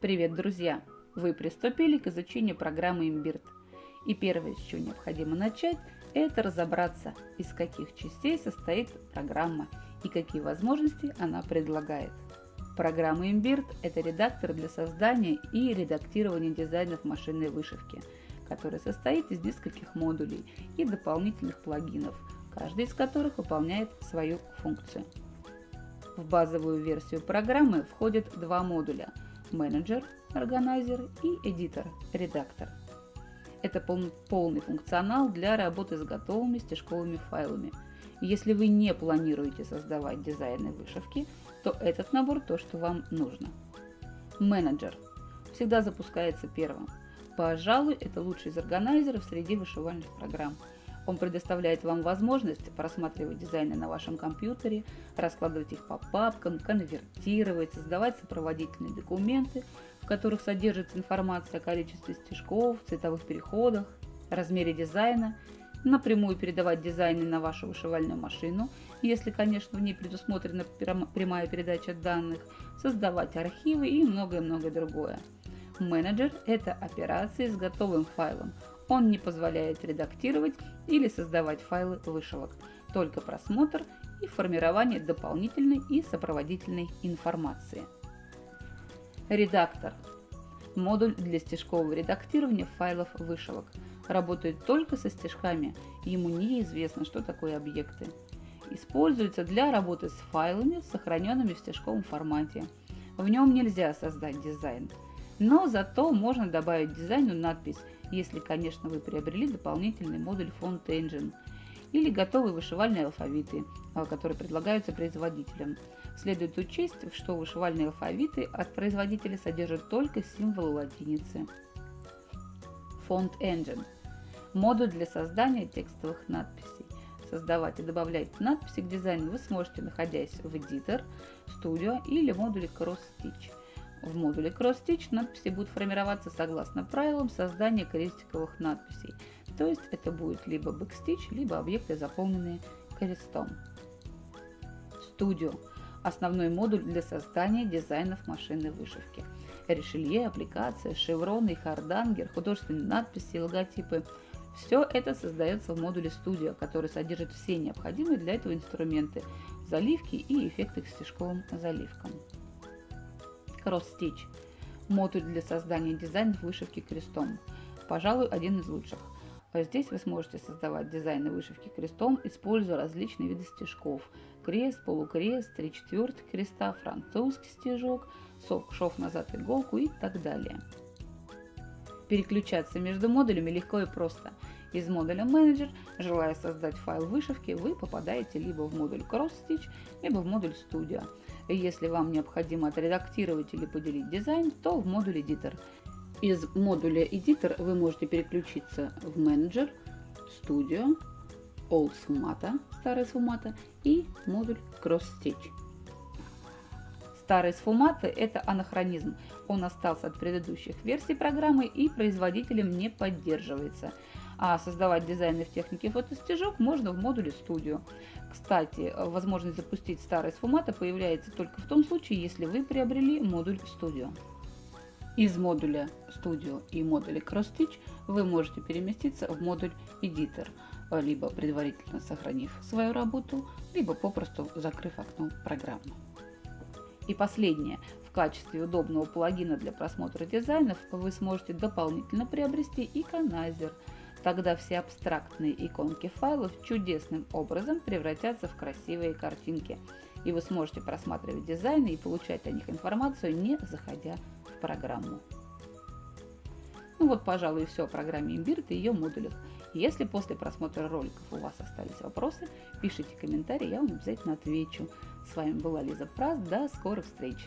Привет, друзья! Вы приступили к изучению программы Imbird. И первое, с чего необходимо начать, это разобраться, из каких частей состоит программа и какие возможности она предлагает. Программа Imbird – это редактор для создания и редактирования дизайнов машинной вышивки, который состоит из нескольких модулей и дополнительных плагинов, каждый из которых выполняет свою функцию. В базовую версию программы входят два модуля – менеджер, органайзер и эдитор, редактор. Это полный функционал для работы с готовыми стежковыми файлами. Если вы не планируете создавать дизайны вышивки, то этот набор то, что вам нужно. Менеджер всегда запускается первым. Пожалуй, это лучший из органайзеров среди вышивальных программ – он предоставляет вам возможность просматривать дизайны на вашем компьютере, раскладывать их по папкам, конвертировать, создавать сопроводительные документы, в которых содержится информация о количестве стежков, цветовых переходах, размере дизайна, напрямую передавать дизайны на вашу вышивальную машину, если, конечно, в ней предусмотрена прямая передача данных, создавать архивы и многое-многое другое. Менеджер – это операции с готовым файлом. Он не позволяет редактировать или создавать файлы вышивок, только просмотр и формирование дополнительной и сопроводительной информации. Редактор. Модуль для стежкового редактирования файлов вышивок. Работает только со стежками, ему неизвестно, что такое объекты. Используется для работы с файлами, сохраненными в стежковом формате. В нем нельзя создать дизайн, но зато можно добавить дизайну надпись если, конечно, вы приобрели дополнительный модуль Font Engine или готовые вышивальные алфавиты, а, которые предлагаются производителям. Следует учесть, что вышивальные алфавиты от производителя содержат только символы латиницы. Font Engine – модуль для создания текстовых надписей. Создавать и добавлять надписи к дизайну вы сможете, находясь в Editor, Studio или модуле Cross Stitch – в модуле Cross-Stitch надписи будут формироваться согласно правилам создания крестиковых надписей, то есть это будет либо backstitch, либо объекты, заполненные крестом. Studio – основной модуль для создания дизайнов машинной вышивки. Решелье, аппликация, шевроны, хардангер, художественные надписи и логотипы – все это создается в модуле Studio, который содержит все необходимые для этого инструменты, заливки и эффекты к стежковым заливкам. Cross Stitch – модуль для создания дизайнов вышивки крестом. Пожалуй, один из лучших. Здесь вы сможете создавать дизайны вышивки крестом, используя различные виды стежков. Крест, полукрест, три четвертых креста, французский стежок, шов назад иголку и так далее. Переключаться между модулями легко и просто. Из модуля менеджер, желая создать файл вышивки, вы попадаете либо в модуль Cross Stitch, либо в модуль Studio. Если вам необходимо отредактировать или поделить дизайн, то в модуль Editor. Из модуля Editor вы можете переключиться в менеджер, Studio, Old Sfumata, старый Sfumata и модуль Cross Stitch. Старый Sfumata – это анахронизм. Он остался от предыдущих версий программы и производителем не поддерживается – а создавать дизайны в технике фотостежок можно в модуле Studio. Кстати, возможность запустить старый сфумата появляется только в том случае, если вы приобрели модуль Studio. Из модуля Studio и модуля CrossStitch вы можете переместиться в модуль Editor, либо предварительно сохранив свою работу, либо попросту закрыв окно программы. И последнее. В качестве удобного плагина для просмотра дизайнов вы сможете дополнительно приобрести иконайзер – Тогда все абстрактные иконки файлов чудесным образом превратятся в красивые картинки, и вы сможете просматривать дизайны и получать о них информацию, не заходя в программу. Ну вот, пожалуй, все о программе Imbird и ее модулях. Если после просмотра роликов у вас остались вопросы, пишите комментарии, я вам обязательно отвечу. С вами была Лиза Прас, до скорых встреч!